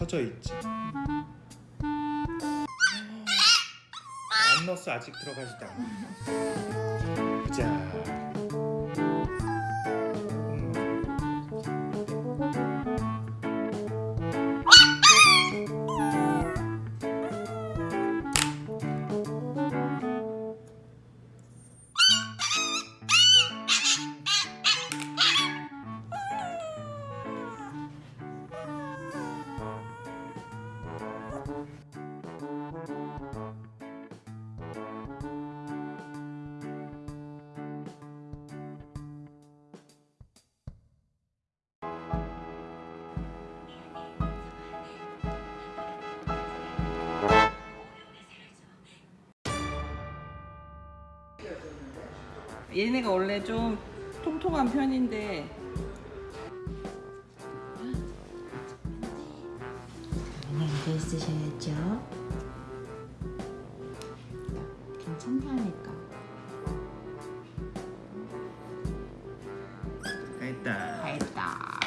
좀 처져 있지. 안 넣었어 아직 들어가지도 않아. 보자. 얘네가 원래 좀 통통한 편인데 안돼 있으셔야죠. 괜찮다니까. 됐다. 알다.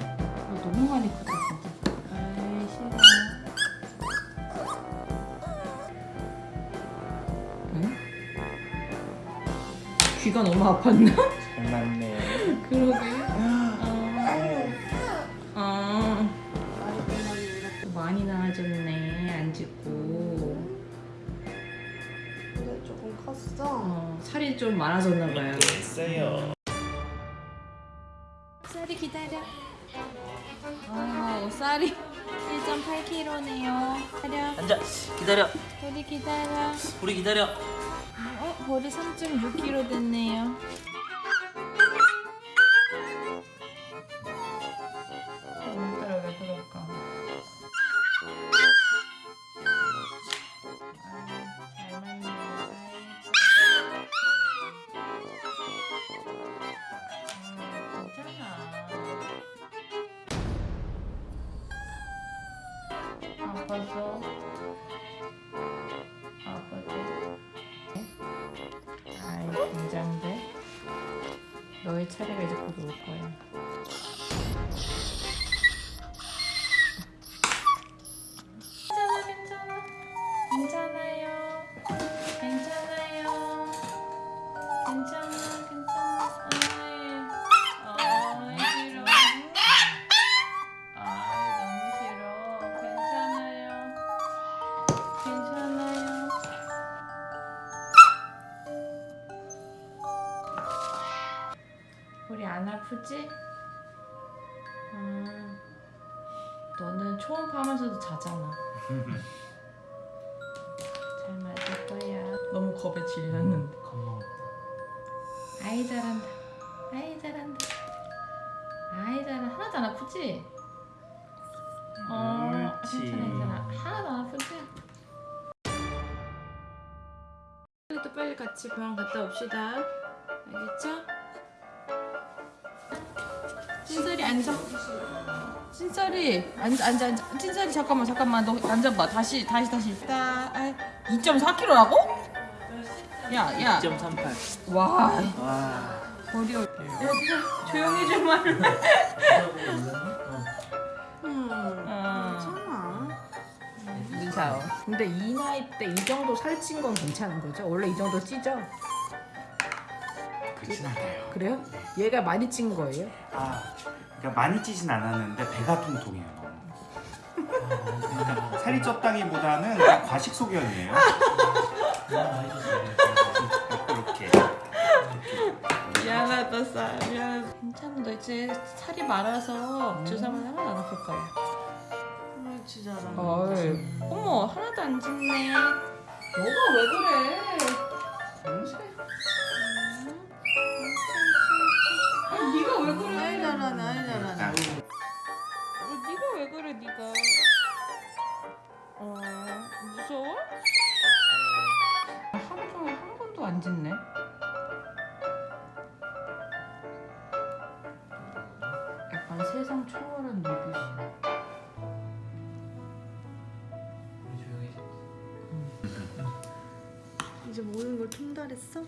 어, 너무 많이 컸다 귀가 너무 아팠나? 잘 맞네. 그러게. 어. 많이 나아졌네. 안 짖고. 근데 조금 컸어. 어, 살이 좀 많아졌나 봐요. 됐어요. 쌀이 기다려. 아, 쌀이 1.8kg네요. 기다려. 앉아 기다려 우리 기다려. 우리 기다려 어, 벌이 3.6kg 됐네요. 왜 그럴까? 아유, 잘. 아유, 괜찮아. 아파서 너의 차례가 이제 곧올 거야 안 아프지? 음, 너는 초음파하면서도 자잖아. 잘 맞을 거야. 너무 겁에 질렸는데. 아이 잘한다. 아이 잘한다. 아이 잘한다. 하나도 안 아프지? 어, 옳지. 괜찮아, 괜찮아. 하나도 안 아프지? 또 빨리 같이 병원 갔다 옵시다. 알겠죠? 찐살이 앉아. 찐살이 앉아 앉아 앉아. 찐살이 잠깐만 잠깐만 너 앉아봐. 다시 다시 다시. 딱 2.4kg라고? 야 야. 2.38 와와 어려. 얘들아 조용히 좀 할래. 음, 어. 괜찮아. 무서워. 근데 이 나이 때 이 정도 살찐 건 괜찮은 거죠? 원래 이 정도 찌죠? 그렇진 않아요. 그래요? 얘가 많이 찐 거예요? 아, 그러니까 많이 찌진 않았는데 배가 통통해요. 너무. 그러니까 살이 쪘다기보다는 과식 소견이에요. 이렇게. 미안하다 쌀 미안. 괜찮아 너 이제 살이 많아서 주사만 안 아플 거야. 잘하네. 헐. 어머 하나도 안 짖네. 너가 왜 그래? 아, 잘하네, 아이 잘하네. 아, 어, 네가 왜 그래 네가? 어 무서워? 하루 종일 한 번도 안 짖네. 약간 세상 초월한 눈빛이야. 이제 모든 걸 통달했어?